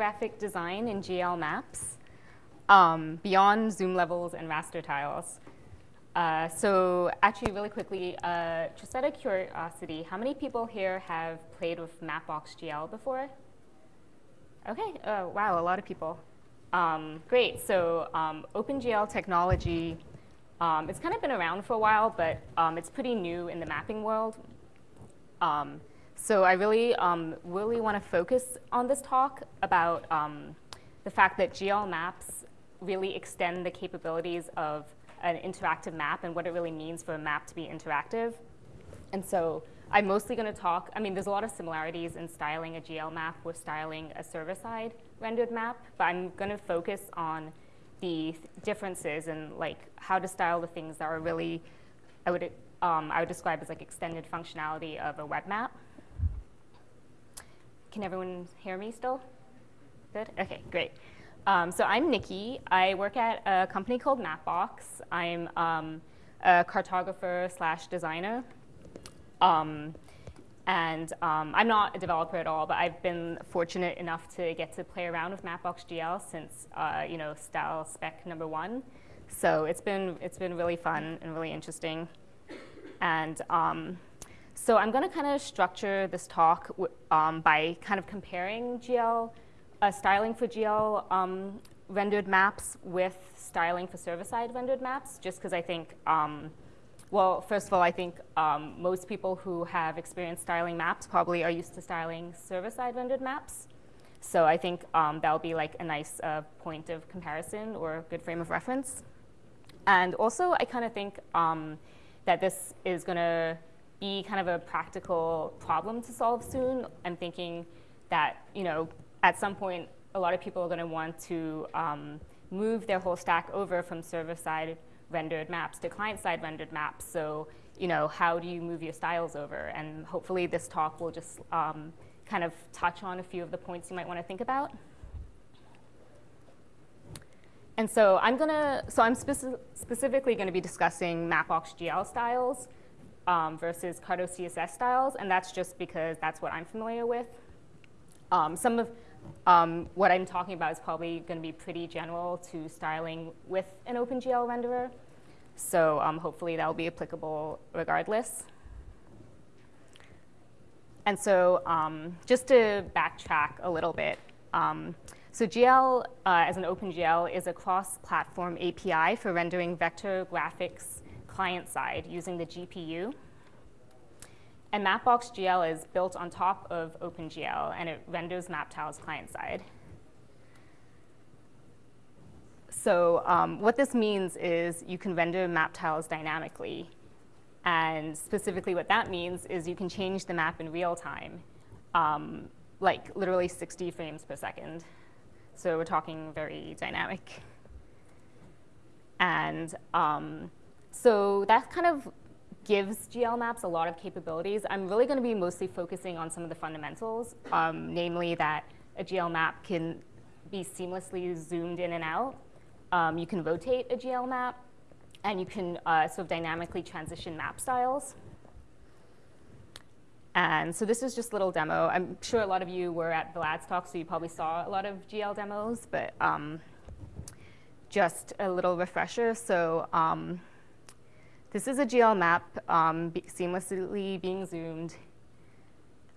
graphic design in GL maps um, beyond zoom levels and raster tiles. Uh, so actually, really quickly, uh, just out of curiosity, how many people here have played with Mapbox GL before? Okay, uh, wow, a lot of people. Um, great, so um, OpenGL technology, um, it's kind of been around for a while, but um, it's pretty new in the mapping world. Um, so I really, um, really want to focus on this talk about the fact that GL maps really extend the capabilities of an interactive map and what it really means for a map to be interactive. And so I'm mostly going to talk, I mean, there's a lot of similarities in styling a GL map with styling a server-side rendered map, but I'm going to focus on the differences and like how to style the things that are really, I would, um, I would describe as like extended functionality of a web map. Can everyone hear me still? Good? Okay, great. Um, so I'm Nikki. I work at a company called Mapbox. I'm um, a cartographer slash designer. Um, and um, I'm not a developer at all, but I've been fortunate enough to get to play around with Mapbox GL since uh, you know style spec number one. So it's been it's been really fun and really interesting. And um, so I'm going to kind of structure this talk um, by kind of comparing GL uh, styling for GL um, rendered maps with styling for server-side rendered maps, just because I think, um, well, first of all, I think um, most people who have experienced styling maps probably are used to styling server-side rendered maps. So I think um, that'll be like a nice uh, point of comparison or a good frame of reference. And also, I kind of think um, that this is going to be kind of a practical problem to solve soon. I'm thinking that, you know, at some point, a lot of people are going to want to um, move their whole stack over from server-side rendered maps to client-side rendered maps. So, you know, how do you move your styles over? And hopefully this talk will just um, kind of touch on a few of the points you might want to think about. And so I'm going to, so I'm speci specifically going to be discussing Mapbox GL styles um, versus Carto CSS styles, and that's just because that's what I'm familiar with. Um, some of um, what I'm talking about is probably going to be pretty general to styling with an OpenGL renderer. So um, hopefully that will be applicable regardless. And so um, just to backtrack a little bit, um, so GL uh, as an OpenGL is a cross-platform API for rendering vector graphics client-side using the GPU. And Mapbox GL is built on top of OpenGL, and it renders map tiles client-side. So um, what this means is you can render map tiles dynamically. And specifically what that means is you can change the map in real time, um, like literally 60 frames per second. So we're talking very dynamic. And um, so that kind of gives GL maps a lot of capabilities. I'm really going to be mostly focusing on some of the fundamentals, um, namely that a GL map can be seamlessly zoomed in and out. Um, you can rotate a GL map, and you can uh, sort of dynamically transition map styles. And so this is just a little demo. I'm sure a lot of you were at Vlad's talk, so you probably saw a lot of GL demos, but um, just a little refresher. So um, this is a GL map um, be seamlessly being zoomed.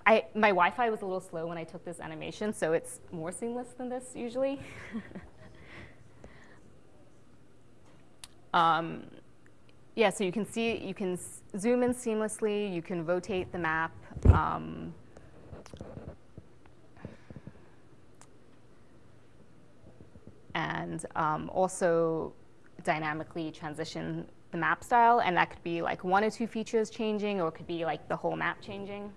I, my Wi-Fi was a little slow when I took this animation, so it's more seamless than this usually. um, yeah, so you can see, you can zoom in seamlessly, you can rotate the map. Um, and um, also dynamically transition the map style, and that could be like one or two features changing, or it could be like the whole map changing.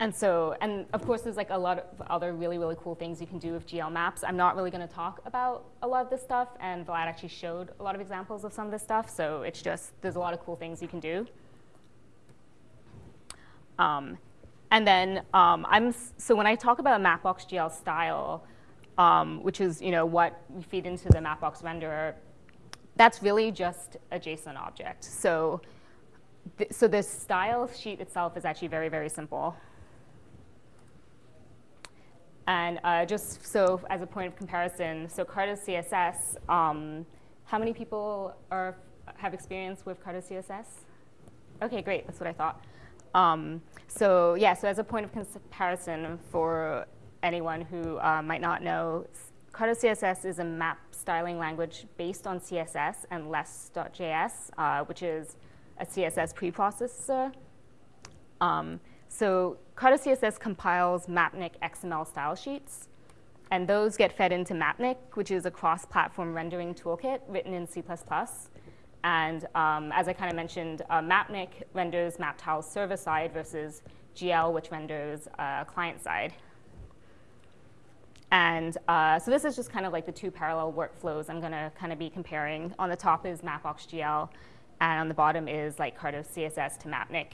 And so, and of course, there's like a lot of other really, really cool things you can do with GL maps. I'm not really going to talk about a lot of this stuff, and Vlad actually showed a lot of examples of some of this stuff, so it's just, there's a lot of cool things you can do. Um, and then um, I'm, so when I talk about Mapbox GL style, um, which is you know, what we feed into the Mapbox renderer, that's really just a JSON object. So th so the style sheet itself is actually very, very simple. And uh, just so as a point of comparison, so Carto CSS, um, how many people are, have experience with Carto CSS? Okay, great, that's what I thought. Um, so yeah, so as a point of comparison for anyone who uh, might not know, Carto CSS is a map styling language based on CSS and less.js, uh, which is a CSS preprocessor. Um, so Carto CSS compiles Mapnik XML style sheets, and those get fed into Mapnik, which is a cross-platform rendering toolkit written in C++. And um, as I kind of mentioned, uh, Mapnik renders map tiles server-side versus GL, which renders uh, client-side. And uh, so this is just kind of like the two parallel workflows I'm going to kind of be comparing. On the top is Mapbox.gl, and on the bottom is like Carto CSS to Mapnik.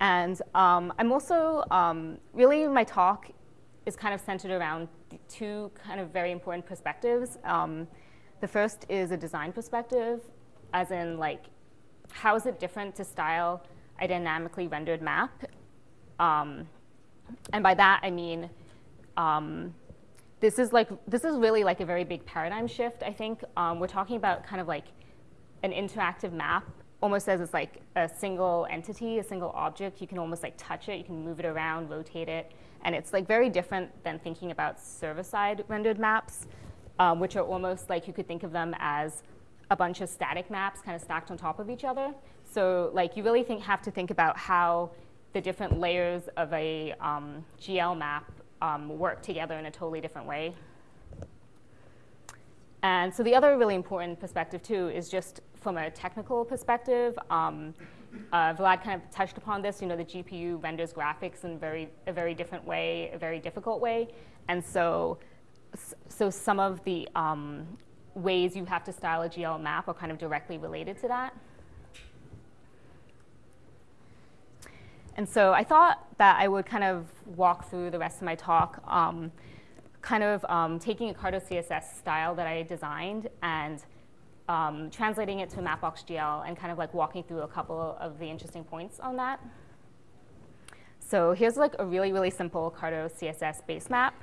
And um, I'm also, um, really my talk is kind of centered around two kind of very important perspectives. Um, the first is a design perspective, as in like, how is it different to style a dynamically rendered map? Um, and by that, I mean, um, this is like, this is really like a very big paradigm shift, I think. Um, we're talking about kind of like an interactive map almost as it's like a single entity, a single object. You can almost like touch it, you can move it around, rotate it. And it's like very different than thinking about server-side rendered maps, um, which are almost like you could think of them as a bunch of static maps kind of stacked on top of each other. So like you really think, have to think about how the different layers of a um, GL map um, work together in a totally different way. And so the other really important perspective too is just from a technical perspective. Um, uh, Vlad kind of touched upon this. You know, the GPU renders graphics in very a very different way, a very difficult way, and so so some of the um, ways you have to style a GL map are kind of directly related to that. And so I thought that I would kind of walk through the rest of my talk um, kind of um, taking a Carto CSS style that I designed and um, translating it to Mapbox GL and kind of like walking through a couple of the interesting points on that. So here's like a really, really simple Carto CSS base map.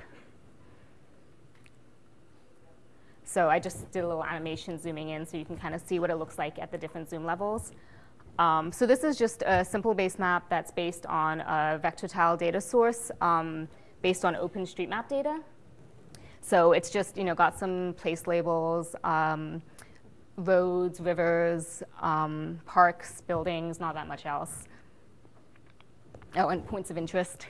So I just did a little animation zooming in so you can kind of see what it looks like at the different zoom levels. Um, so this is just a simple base map that's based on a vector tile data source um, based on OpenStreetMap data. So it's just, you know, got some place labels, um, roads, rivers, um, parks, buildings, not that much else. Oh, and points of interest.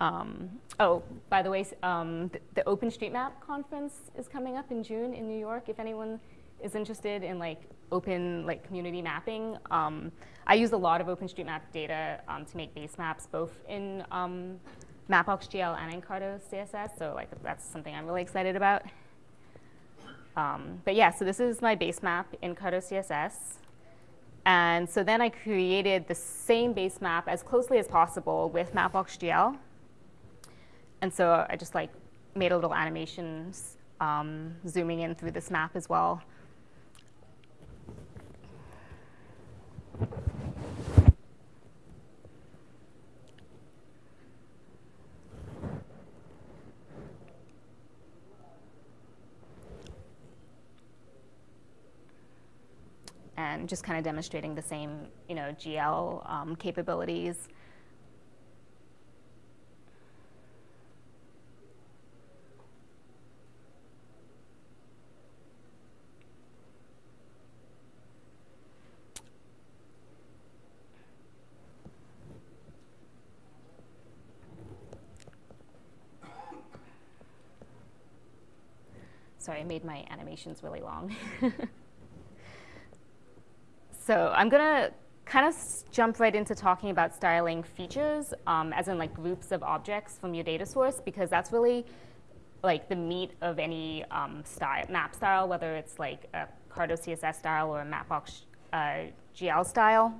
Um, oh, by the way, um, the, the OpenStreetMap conference is coming up in June in New York. If anyone is interested in like open like community mapping. Um, I use a lot of OpenStreetMap data um, to make base maps, both in um, Mapbox.gl and in Carto CSS. So like that's something I'm really excited about. Um, but yeah, so this is my base map in Carto CSS. And so then I created the same base map as closely as possible with Mapbox.gl. And so I just like made a little animation um, zooming in through this map as well. and just kind of demonstrating the same, you know, GL um, capabilities. Sorry, I made my animations really long. so I'm going to kind of jump right into talking about styling features, um, as in like groups of objects from your data source, because that's really like the meat of any um, style, map style, whether it's like a Carto CSS style or a Mapbox uh, GL style.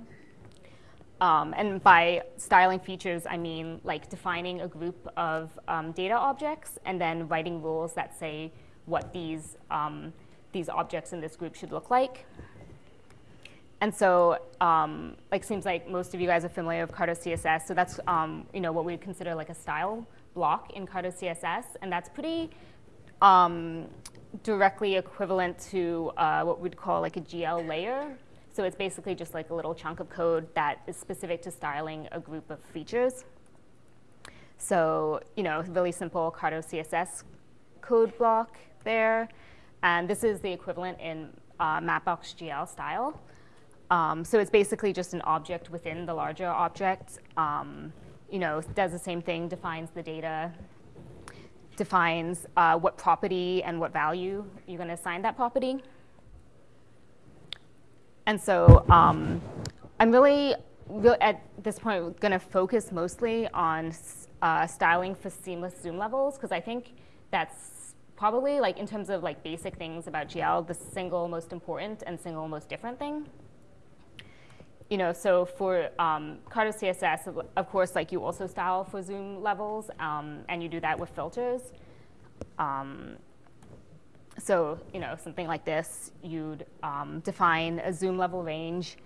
Um, and by styling features, I mean like defining a group of um, data objects and then writing rules that say what these, um, these objects in this group should look like. And so, um, like, seems like most of you guys are familiar with Carto CSS. So that's, um, you know, what we would consider like a style block in Carto CSS, and that's pretty um, directly equivalent to uh, what we'd call like a GL layer. So it's basically just like a little chunk of code that is specific to styling a group of features. So, you know, really simple Carto CSS code block there. And this is the equivalent in uh, Mapbox GL style. Um, so it's basically just an object within the larger object. Um, you know, does the same thing, defines the data, defines uh, what property and what value you're going to assign that property. And so um, I'm really, at this point, going to focus mostly on uh, styling for seamless zoom levels, because I think that's probably, like in terms of like basic things about GL, the single most important and single most different thing you know, so for um, CSS, of course, like you also style for zoom levels, um, and you do that with filters. Um, so, you know, something like this, you'd um, define a zoom level range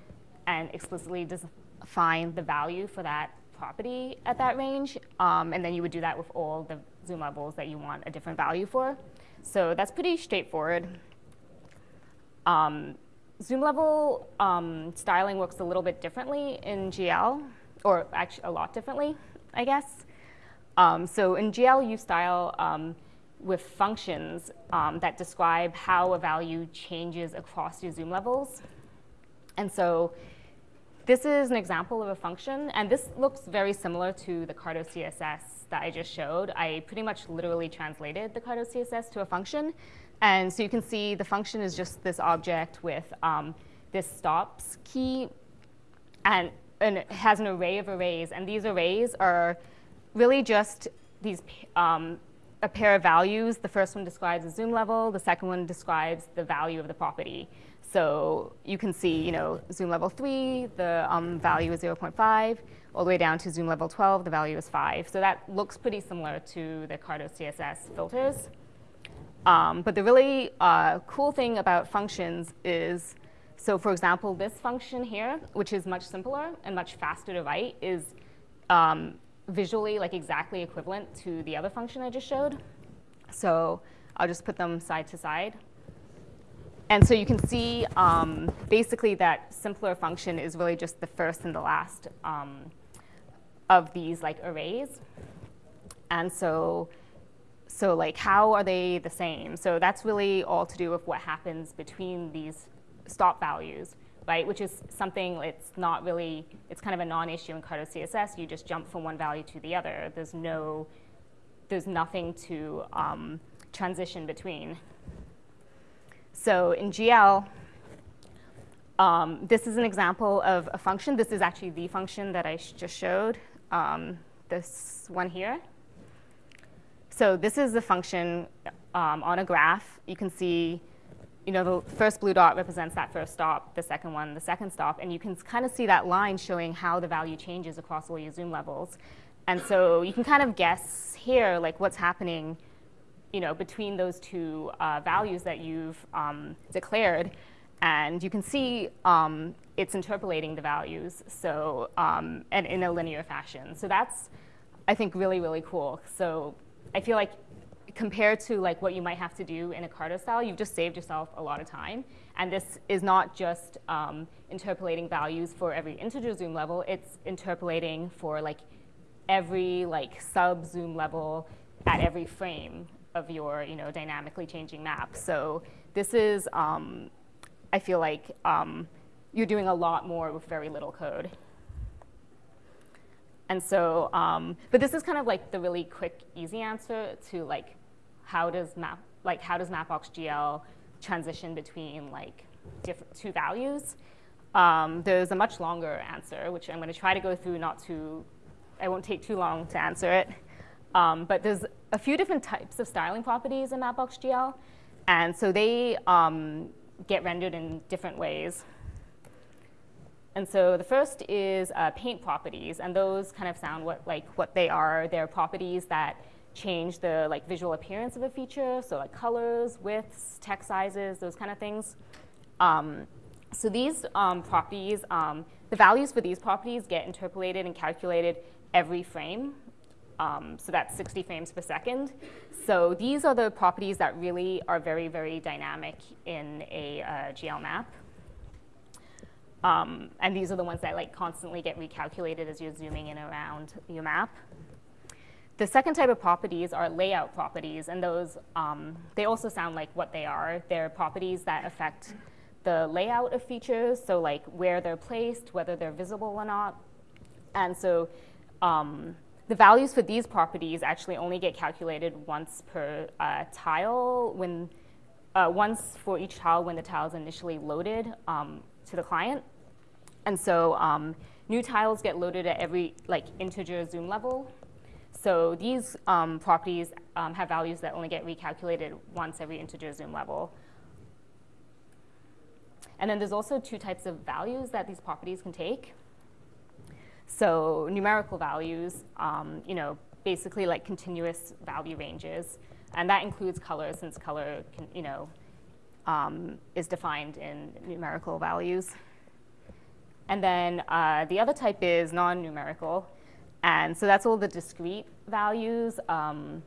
and explicitly define the value for that property at that range, um, and then you would do that with all the zoom levels that you want a different value for. So that's pretty straightforward. Um, Zoom level um, styling works a little bit differently in GL, or actually a lot differently, I guess. Um, so in GL, you style um, with functions um, that describe how a value changes across your zoom levels. And so this is an example of a function, and this looks very similar to the Carto CSS that I just showed. I pretty much literally translated the Carto CSS to a function. And so you can see the function is just this object with um, this stops key, and, and, it has an array of arrays. And these arrays are really just these um, a pair of values. The first one describes the zoom level. The second one describes the value of the property. So you can see, you know, zoom level 3, the um, value is 0.5, all the way down to zoom level 12, the value is 5. So that looks pretty similar to the Carto CSS filters. Um, but the really uh, cool thing about functions is, so for example, this function here, which is much simpler and much faster to write, is um, visually like exactly equivalent to the other function I just showed. So I'll just put them side to side. And so you can see um, basically that simpler function is really just the first and the last um, of these like arrays. And so so like how are they the same? So that's really all to do with what happens between these stop values, right? Which is something it's not really, it's kind of a non-issue in Carto CSS. You just jump from one value to the other. There's no, there's nothing to um, transition between. So in GL, um, this is an example of a function. This is actually the function that I just showed, um, this one here. So this is the function um, on a graph. You can see, you know, the first blue dot represents that first stop, the second one, the second stop, and you can kind of see that line showing how the value changes across all your zoom levels. And so you can kind of guess here, like what's happening, you know, between those two uh, values that you've um, declared. And you can see um, it's interpolating the values, so um, and in a linear fashion. So that's, I think, really, really cool. So I feel like compared to like what you might have to do in a Carto style, you've just saved yourself a lot of time. And this is not just um, interpolating values for every integer zoom level, it's interpolating for like every like sub zoom level at every frame of your you know dynamically changing map. So this is, um, I feel like um, you're doing a lot more with very little code. And so, um, but this is kind of like the really quick, easy answer to like, how does map, like how does Mapbox GL transition between like two values? Um, there's a much longer answer, which I'm going to try to go through. Not too, I won't take too long to answer it. Um, but there's a few different types of styling properties in Mapbox GL, and so they um, get rendered in different ways. And so the first is uh, paint properties, and those kind of sound what, like what they are. They're properties that change the like visual appearance of a feature, so like colors, widths, text sizes, those kind of things. Um, so these um, properties, um, the values for these properties get interpolated and calculated every frame. Um, so that's 60 frames per second. So these are the properties that really are very, very dynamic in a uh, GL map. Um, and these are the ones that like constantly get recalculated as you're zooming in around your map. The second type of properties are layout properties, and those, um, they also sound like what they are. They're properties that affect the layout of features, so like where they're placed, whether they're visible or not. And so um, the values for these properties actually only get calculated once per uh, tile, when, uh, once for each tile when the tile is initially loaded um, to the client. And so um, new tiles get loaded at every like integer zoom level. So these um, properties um, have values that only get recalculated once every integer zoom level. And then there's also two types of values that these properties can take. So numerical values, um, you know, basically like continuous value ranges. And that includes color since color can, you know, um, is defined in numerical values. And then uh, the other type is non-numerical. And so that's all the discrete values, um,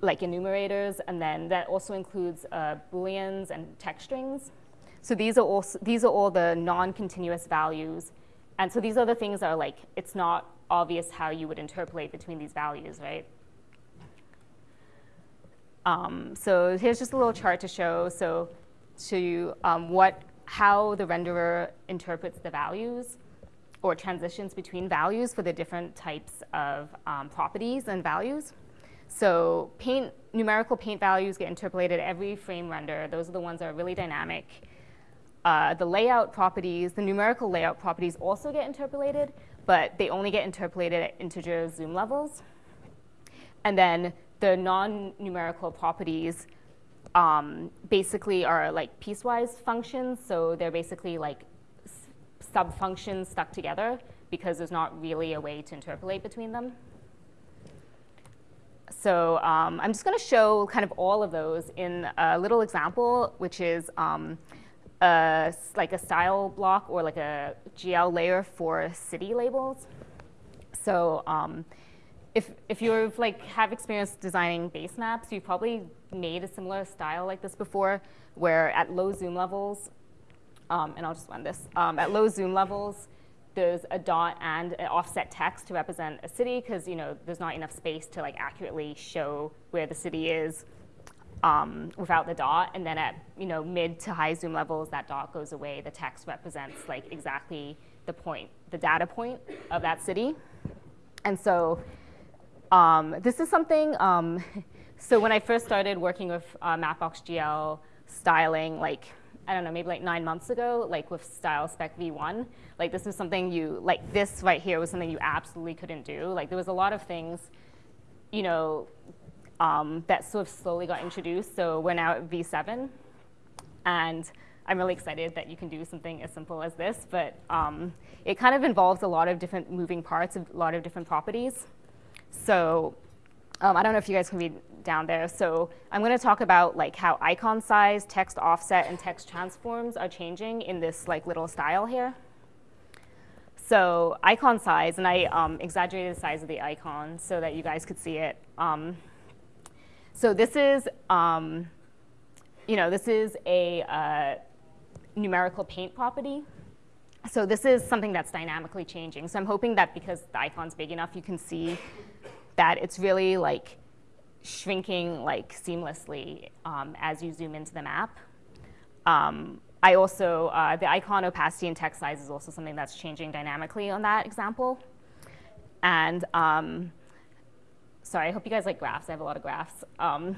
like enumerators, and then that also includes uh, booleans and text strings. So these are, also, these are all the non-continuous values. And so these are the things that are like, it's not obvious how you would interpolate between these values, right? Um, so here's just a little chart to show, so to um, what how the renderer interprets the values or transitions between values for the different types of um, properties and values. So paint, numerical paint values get interpolated every frame render. Those are the ones that are really dynamic. Uh, the layout properties, the numerical layout properties also get interpolated, but they only get interpolated at integer zoom levels. And then the non-numerical properties um, basically are like piecewise functions. So they're basically like sub-functions stuck together because there's not really a way to interpolate between them. So um, I'm just going to show kind of all of those in a little example, which is um, a, like a style block or like a GL layer for city labels. So um, if, if you've like have experience designing base maps, you've probably made a similar style like this before, where at low zoom levels, um, and I'll just run this, um, at low zoom levels, there's a dot and an offset text to represent a city because you know there's not enough space to like accurately show where the city is um, without the dot. And then at you know mid to high zoom levels, that dot goes away. The text represents like exactly the point, the data point of that city. And so um, this is something um, So when I first started working with uh, Mapbox GL styling, like, I don't know, maybe like nine months ago, like with Style Spec V1, like this was something you, like this right here was something you absolutely couldn't do. Like there was a lot of things, you know, um, that sort of slowly got introduced. So we're now at V7, and I'm really excited that you can do something as simple as this, but um, it kind of involves a lot of different moving parts, a lot of different properties. So um, I don't know if you guys can read down there. So I'm going to talk about like how icon size, text offset, and text transforms are changing in this like little style here. So icon size, and I um, exaggerated the size of the icon so that you guys could see it. Um, so this is, um, you know, this is a uh, numerical paint property. So this is something that's dynamically changing. So I'm hoping that because the icon's big enough, you can see that it's really like shrinking like seamlessly um, as you zoom into the map. Um, I also, uh, the icon opacity and text size is also something that's changing dynamically on that example. And um, sorry, I hope you guys like graphs. I have a lot of graphs. Um,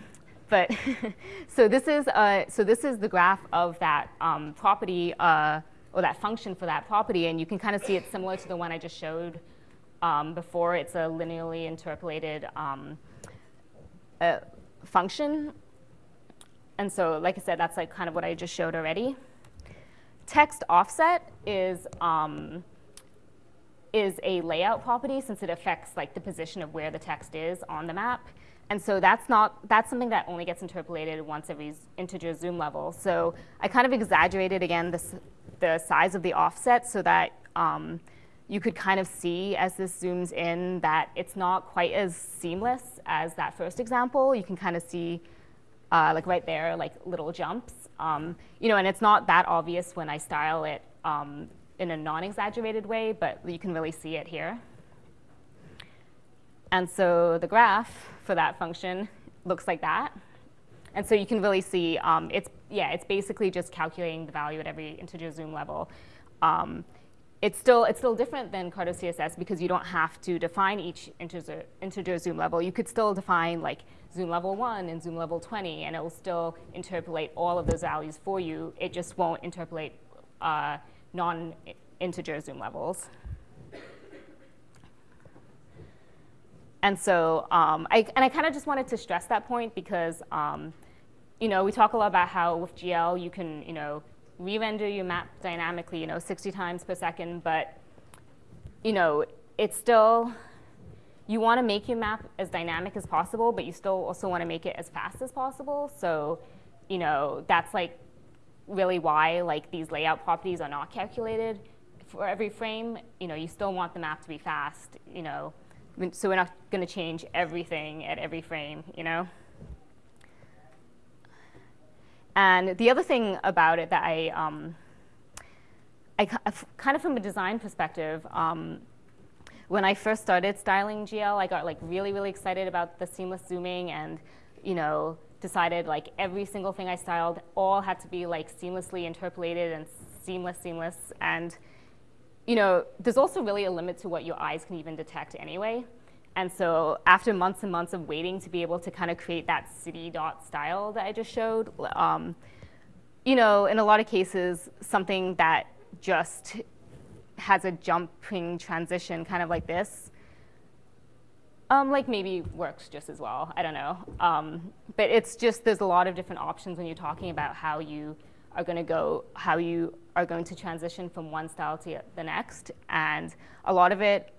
but so this is uh, so this is the graph of that um, property uh, or that function for that property, and you can kind of see it similar to the one I just showed um, before. It's a linearly interpolated um, a function. And so, like I said, that's like kind of what I just showed already. text offset is, um, is a layout property since it affects like the position of where the text is on the map. And so that's not, that's something that only gets interpolated once every integer zoom level. So I kind of exaggerated again this, the size of the offset so that um, you could kind of see as this zooms in that it's not quite as seamless as that first example. You can kind of see uh, like right there, like little jumps. Um, you know, and it's not that obvious when I style it um, in a non-exaggerated way, but you can really see it here. And so the graph for that function looks like that. And so you can really see um, it's, yeah, it's basically just calculating the value at every integer zoom level. Um, it's still, it's still different than Carto CSS because you don't have to define each integer, integer zoom level. You could still define like zoom level 1 and zoom level 20, and it will still interpolate all of those values for you. It just won't interpolate uh, non-integer zoom levels. And so, um, I, and I kind of just wanted to stress that point because, um, you know, we talk a lot about how with GL you can, you know, re-render your map dynamically, you know, 60 times per second, but, you know, it's still, you want to make your map as dynamic as possible, but you still also want to make it as fast as possible. So, you know, that's like really why like these layout properties are not calculated for every frame. You know, you still want the map to be fast, you know, so we're not going to change everything at every frame, you know? And the other thing about it that I, um, I kind of from a design perspective, um, when I first started styling GL, I got like really, really excited about the seamless zooming and, you know, decided like every single thing I styled all had to be like seamlessly interpolated and seamless, seamless. And you know, there's also really a limit to what your eyes can even detect anyway. And so after months and months of waiting to be able to kind of create that city dot style that I just showed, um, you know, in a lot of cases, something that just has a jumping transition kind of like this, um, like maybe works just as well. I don't know. Um, but it's just there's a lot of different options when you're talking about how you are going to go, how you are going to transition from one style to the next. And a lot of it,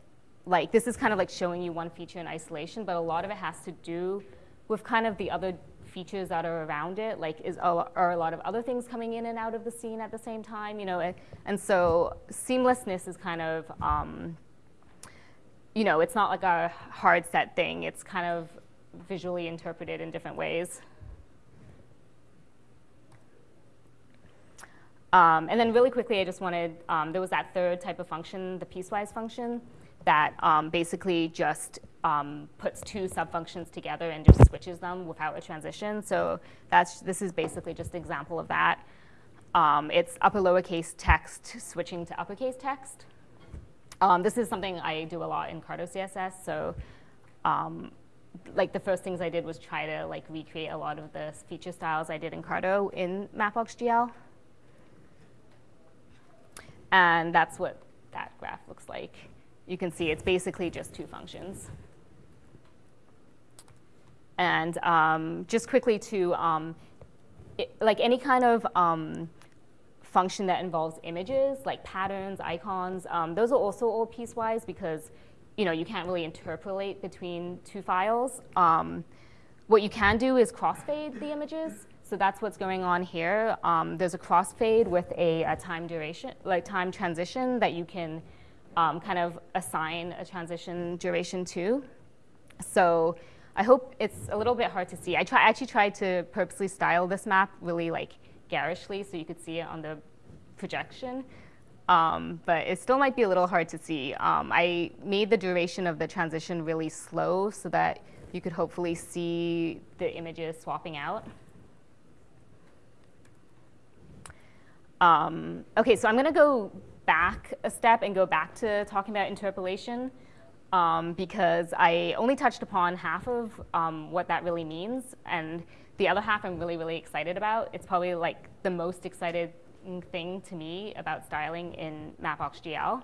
like this is kind of like showing you one feature in isolation, but a lot of it has to do with kind of the other features that are around it. Like is are a lot of other things coming in and out of the scene at the same time, you know? And so seamlessness is kind of, um, you know, it's not like a hard set thing. It's kind of visually interpreted in different ways. Um, and then really quickly, I just wanted, um, there was that third type of function, the piecewise function, that um, basically just um, puts two subfunctions together and just switches them without a transition. So that's, this is basically just an example of that. Um, it's upper lowercase text switching to uppercase text. Um, this is something I do a lot in Carto CSS. So like the first things I did was try to like recreate a lot of the feature styles I did in Carto in Mapbox GL. And that's what that graph looks like. You can see it's basically just two functions. And um, just quickly to, um, it, like any kind of um, function that involves images, like patterns, icons, um, those are also all piecewise because you know, you can't really interpolate between two files. Um, what you can do is crossfade the images. So that's what's going on here. Um, there's a crossfade with a, a, time duration, like time transition that you can um, kind of assign a transition duration to. So I hope it's a little bit hard to see. I try, actually tried to purposely style this map really like garishly so you could see it on the projection. Um, but it still might be a little hard to see. Um, I made the duration of the transition really slow so that you could hopefully see the images swapping out. Um, okay, so I'm going to go back a step and go back to talking about interpolation um, because I only touched upon half of um, what that really means. And the other half I'm really, really excited about. It's probably like the most excited thing to me about styling in Mapbox GL.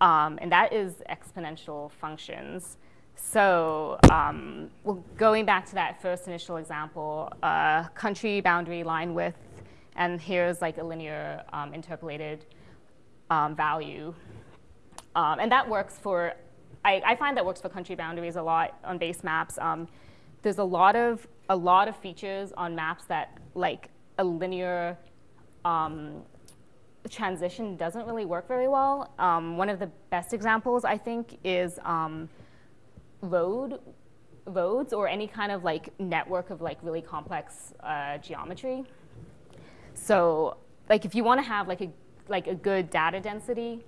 Um, and that is exponential functions. So um, well, going back to that first initial example, uh, country boundary line width and here's like a linear um, interpolated um, value. Um, and that works for, I, I, find that works for country boundaries a lot on base maps. Um, there's a lot of, a lot of features on maps that like a linear um, transition doesn't really work very well. Um, one of the best examples, I think, is road roads or any kind of like network of like really complex uh, geometry. So like if you want to have like a like a good data density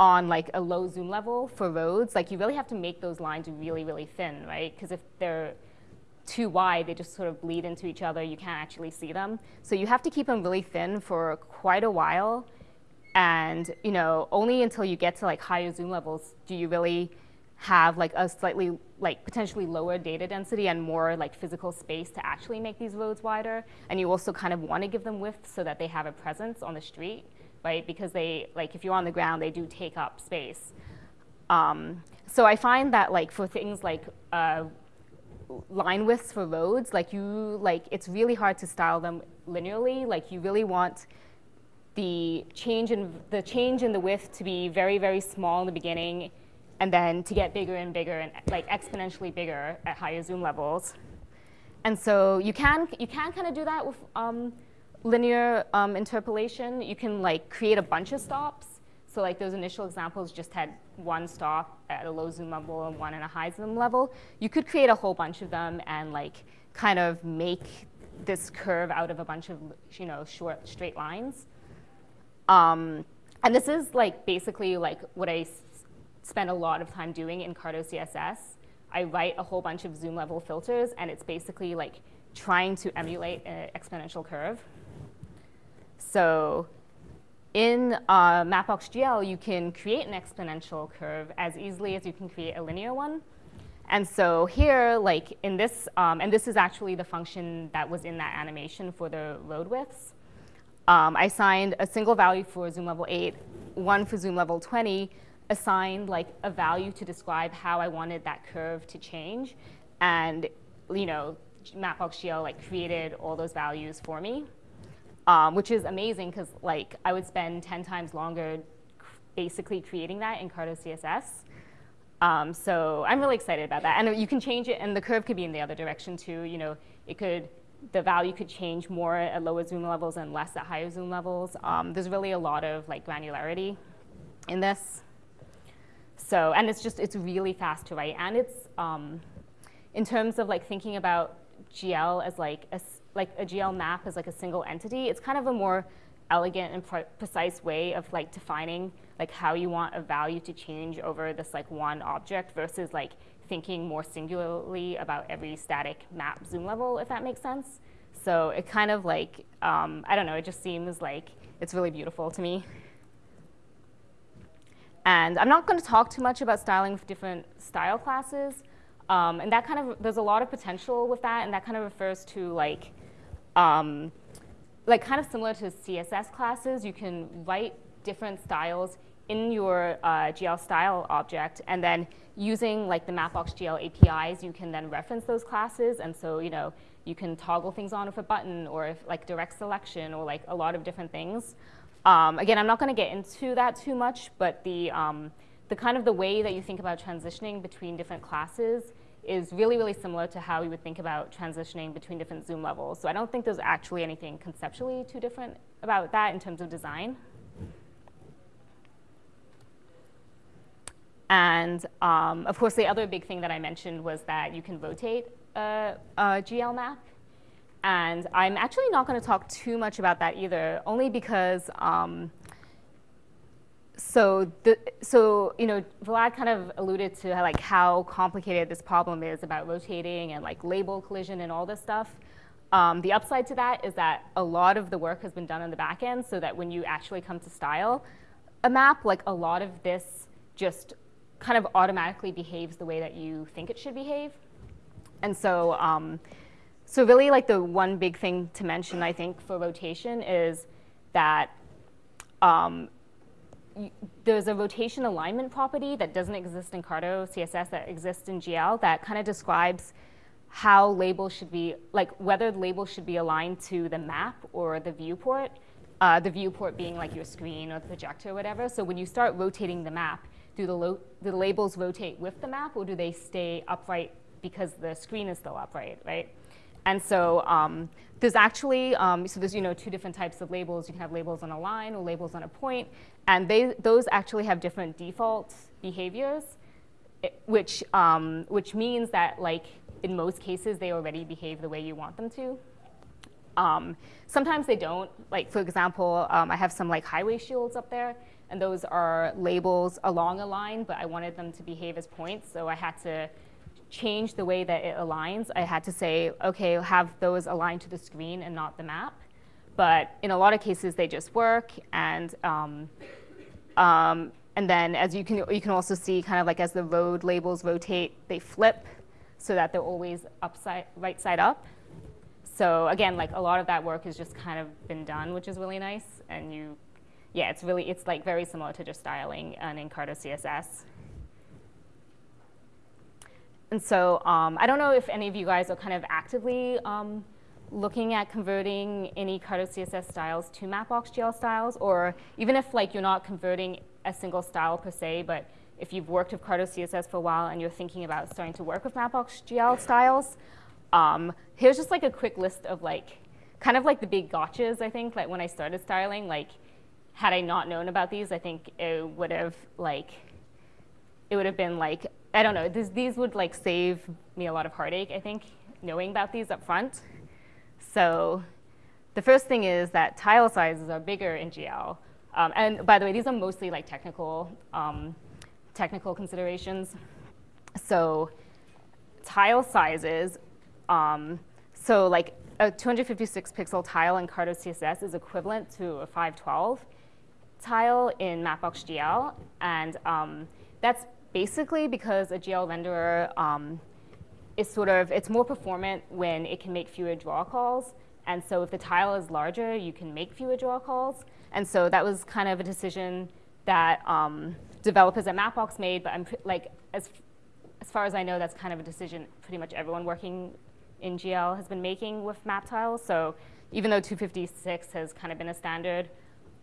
on like a low zoom level for roads, like you really have to make those lines really really thin, right? Because if they're too wide, they just sort of bleed into each other. You can't actually see them. So you have to keep them really thin for quite a while. And you know, only until you get to like higher zoom levels do you really have like a slightly like potentially lower data density and more like physical space to actually make these roads wider. And you also kind of want to give them width so that they have a presence on the street, right? Because they like if you're on the ground, they do take up space. Um, so I find that like for things like uh, line widths for roads, like you like it's really hard to style them linearly. Like you really want the change in the change in the width to be very very small in the beginning and then to get bigger and bigger and like exponentially bigger at higher zoom levels. And so you can, you can kind of do that with um, linear um, interpolation. You can like create a bunch of stops. So like those initial examples just had one stop at a low zoom level and one at a high zoom level. You could create a whole bunch of them and like kind of make this curve out of a bunch of you know short straight lines. Um, and this is like basically like what I spend a lot of time doing in Carto CSS. I write a whole bunch of zoom level filters, and it's basically like trying to emulate an exponential curve. So in uh, Mapbox.gl, you can create an exponential curve as easily as you can create a linear one. And so here, like in this, um, and this is actually the function that was in that animation for the road widths. Um, I assigned a single value for zoom level 8, one for zoom level 20, assigned like a value to describe how I wanted that curve to change. And you know, Mapbox.gl like created all those values for me, um, which is amazing because like I would spend 10 times longer basically creating that in Carto CSS. Um, so I'm really excited about that. And you can change it, and the curve could be in the other direction too. You know, it could, the value could change more at lower zoom levels and less at higher zoom levels. Um, there's really a lot of like granularity in this. So, and it's just, it's really fast to write. And it's, um, in terms of like thinking about GL as like a, like a GL map as like a single entity, it's kind of a more elegant and pre precise way of like defining like how you want a value to change over this like one object versus like thinking more singularly about every static map zoom level, if that makes sense. So it kind of like, um, I don't know, it just seems like it's really beautiful to me. And I'm not going to talk too much about styling with different style classes. Um, and that kind of, there's a lot of potential with that, and that kind of refers to like, um, like kind of similar to CSS classes, you can write different styles in your uh, GL style object, and then using like the Mapbox GL APIs, you can then reference those classes, and so you know you can toggle things on with a button, or if like direct selection, or like a lot of different things. Um, again, I'm not going to get into that too much, but the, um, the kind of the way that you think about transitioning between different classes is really, really similar to how you would think about transitioning between different zoom levels. So I don't think there's actually anything conceptually too different about that in terms of design. And um, of course, the other big thing that I mentioned was that you can rotate a, a GL map. And I'm actually not going to talk too much about that either, only because um, so the, so you know Vlad kind of alluded to like how complicated this problem is about rotating and like label collision and all this stuff. Um, the upside to that is that a lot of the work has been done on the back end so that when you actually come to style a map, like a lot of this just kind of automatically behaves the way that you think it should behave. And so um, so really like the one big thing to mention, I think, for rotation is that um, there's a rotation alignment property that doesn't exist in Carto CSS that exists in GL that kind of describes how labels should be, like whether the labels should be aligned to the map or the viewport, uh, the viewport being like your screen or the projector or whatever. So when you start rotating the map, do the, do the labels rotate with the map or do they stay upright because the screen is still upright, right? And so um, there's actually, um, so there's you know two different types of labels. You can have labels on a line or labels on a point, and they, those actually have different default behaviors, which, um, which means that like in most cases they already behave the way you want them to. Um, sometimes they don't. Like for example, um, I have some like highway shields up there, and those are labels along a line, but I wanted them to behave as points, so I had to change the way that it aligns. I had to say, okay, have those aligned to the screen and not the map. But in a lot of cases, they just work. And, um, um, and then as you can, you can also see kind of like as the road labels rotate, they flip so that they're always upside, right side up. So again, like a lot of that work has just kind of been done, which is really nice. And you, yeah, it's really, it's like very similar to just styling and in Carto CSS. And so um, I don't know if any of you guys are kind of actively um, looking at converting any Carto CSS styles to Mapbox GL styles, or even if like you're not converting a single style per se, but if you've worked with Carto CSS for a while and you're thinking about starting to work with Mapbox GL styles, um, here's just like a quick list of like, kind of like the big gotchas, I think, like when I started styling, like had I not known about these, I think it would have like, it would have been like I don't know, this, these would like save me a lot of heartache, I think, knowing about these up front. So the first thing is that tile sizes are bigger in GL. Um, and by the way, these are mostly like technical, um, technical considerations. So tile sizes, um, so like a 256 pixel tile in Carto CSS is equivalent to a 512 tile in Mapbox GL. And um, that's basically because a GL renderer um, is sort of, it's more performant when it can make fewer draw calls. And so if the tile is larger, you can make fewer draw calls. And so that was kind of a decision that um, developers at Mapbox made, but I'm like, as, as far as I know, that's kind of a decision pretty much everyone working in GL has been making with map tiles. So even though 256 has kind of been a standard,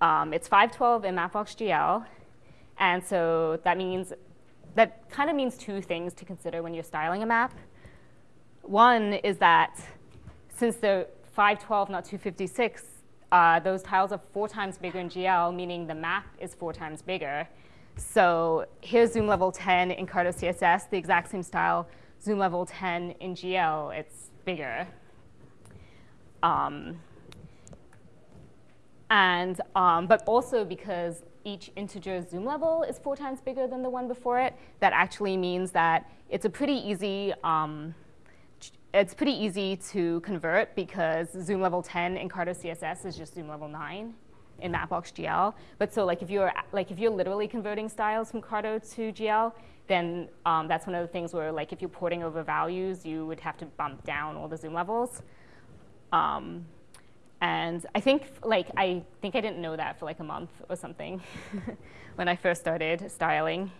um, it's 512 in Mapbox GL. And so that means that kind of means two things to consider when you're styling a map. One is that since they're 512, not 256, uh, those tiles are four times bigger in GL, meaning the map is four times bigger. So here's zoom level 10 in Carto CSS, the exact same style. Zoom level 10 in GL, it's bigger. Um, and, um, but also because each integer zoom level is four times bigger than the one before it, that actually means that it's a pretty easy, um, it's pretty easy to convert because zoom level 10 in Carto CSS is just zoom level 9 in Mapbox GL. But so like if you're like if you're literally converting styles from Carto to GL, then um, that's one of the things where like if you're porting over values, you would have to bump down all the zoom levels. Um, and I think, like, I think I didn't know that for like a month or something when I first started styling.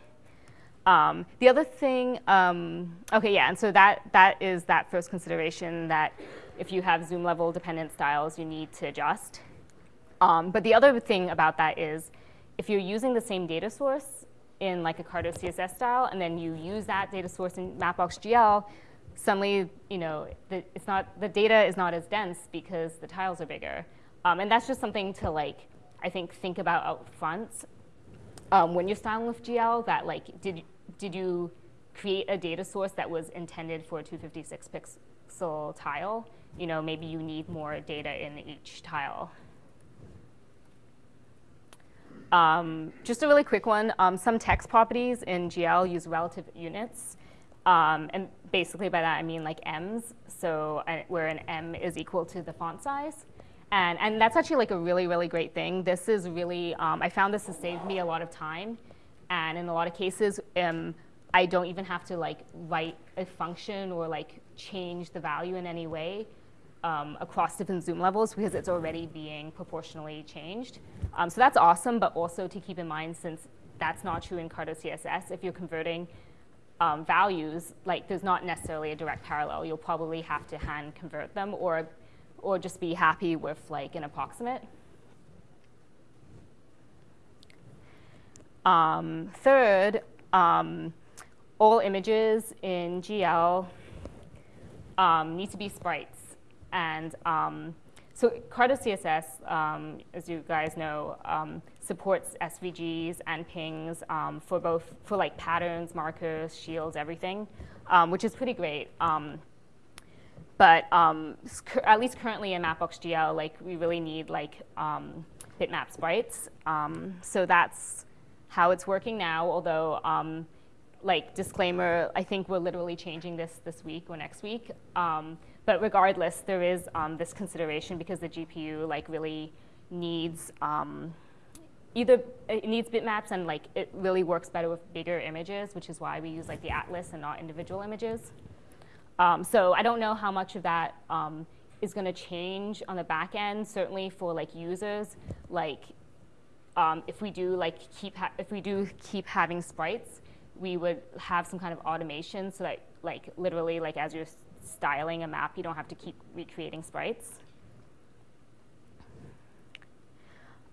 Um, the other thing, um, okay, yeah, and so that, that is that first consideration that if you have zoom level dependent styles, you need to adjust. Um, but the other thing about that is if you're using the same data source in like a Carto CSS style, and then you use that data source in Mapbox GL, suddenly, you know, the, it's not, the data is not as dense because the tiles are bigger. Um, and that's just something to like, I think, think about up front um, when you're styling with GL that like, did, did you create a data source that was intended for a 256 pixel tile? You know, maybe you need more data in each tile. Um, just a really quick one, um, some text properties in GL use relative units. Um, and basically by that I mean like M's, so uh, where an M is equal to the font size. And, and that's actually like a really, really great thing. This is really, um, I found this has saved me a lot of time. And in a lot of cases, um, I don't even have to like write a function or like change the value in any way um, across different zoom levels because it's already being proportionally changed. Um, so that's awesome, but also to keep in mind since that's not true in Carto CSS, if you're converting um, values, like there's not necessarily a direct parallel. You'll probably have to hand convert them or, or just be happy with like an approximate. Um, third, um, all images in GL um, need to be sprites. And um, so Carto CSS, um, as you guys know, um, supports SVGs and PNGs um, for both, for like patterns, markers, shields, everything, um, which is pretty great. Um, but um, at least currently in Mapbox GL, like we really need like bitmap sprites. so that's how it's working now, although like disclaimer, I think we're literally changing this this week or next week. But regardless, there is um, this consideration because the GPU like really needs um, either it needs bitmaps and like it really works better with bigger images, which is why we use like the atlas and not individual images. Um, so I don't know how much of that um, is going to change on the back end. Certainly for like users, like um, if we do like keep if we do keep having sprites, we would have some kind of automation so that like literally like as you're styling a map, you don't have to keep recreating sprites.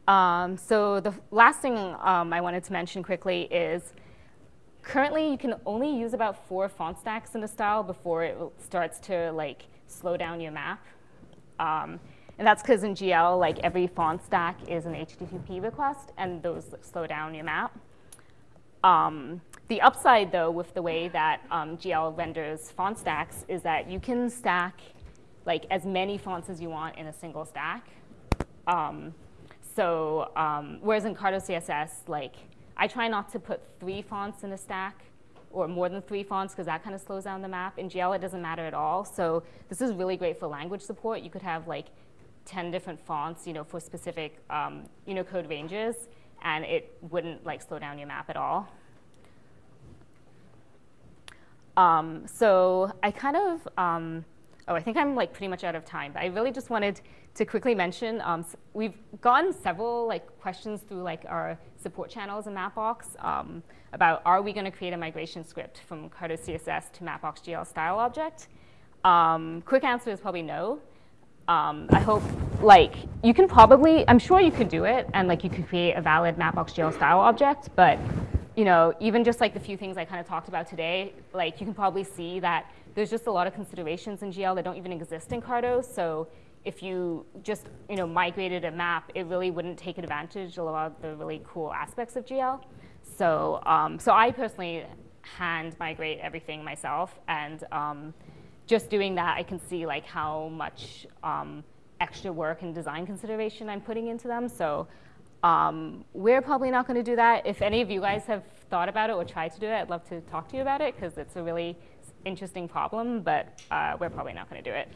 Um, so the last thing um, I wanted to mention quickly is currently you can only use about four font stacks in the style before it starts to like slow down your map. Um, and that's because in GL, like every font stack is an HTTP request, and those slow down your map. Um, the upside, though, with the way that um, GL renders font stacks is that you can stack like as many fonts as you want in a single stack. Um, so um, whereas in Carto CSS, like I try not to put three fonts in a stack or more than three fonts because that kind of slows down the map. In GL, it doesn't matter at all. So this is really great for language support. You could have like 10 different fonts, you know, for specific um, Unicode ranges, and it wouldn't like slow down your map at all. Um, so I kind of, um, oh, I think I'm like pretty much out of time, but I really just wanted to quickly mention, um, we've gotten several like questions through like our support channels in Mapbox um, about are we going to create a migration script from Carto CSS to Mapbox GL style object? Um, quick answer is probably no. Um, I hope like you can probably, I'm sure you could do it and like you could create a valid Mapbox GL style object, but you know, even just like the few things I kind of talked about today, like you can probably see that there's just a lot of considerations in GL that don't even exist in Carto. So if you just you know migrated a map, it really wouldn't take advantage of a lot of the really cool aspects of GL. So um, so I personally hand migrate everything myself, and um, just doing that, I can see like how much um, extra work and design consideration I'm putting into them. So um, we're probably not going to do that. If any of you guys have thought about it or tried to do it, I'd love to talk to you about it because it's a really interesting problem, but uh, we're probably not going to do it.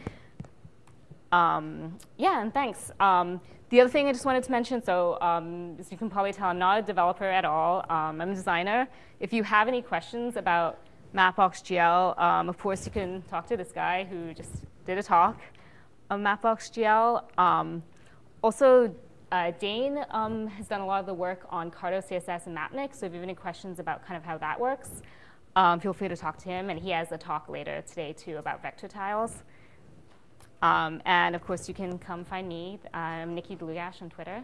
Um, yeah, and thanks. Um, the other thing I just wanted to mention, so um, as you can probably tell, I'm not a developer at all. Um, I'm a designer. If you have any questions about Mapbox GL, um, of course you can talk to this guy who just did a talk on Mapbox GL. Um, also, uh, Dane has done a lot of the work on Carto CSS and Mapnik, so if you have any questions about kind of how that works, feel free to talk to him, and he has a talk later today too about vector tiles. Um, and of course, you can come find me. I'm Nicki Dlugash on Twitter.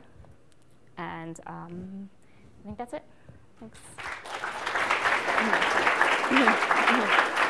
And um, I think that's it. Thanks.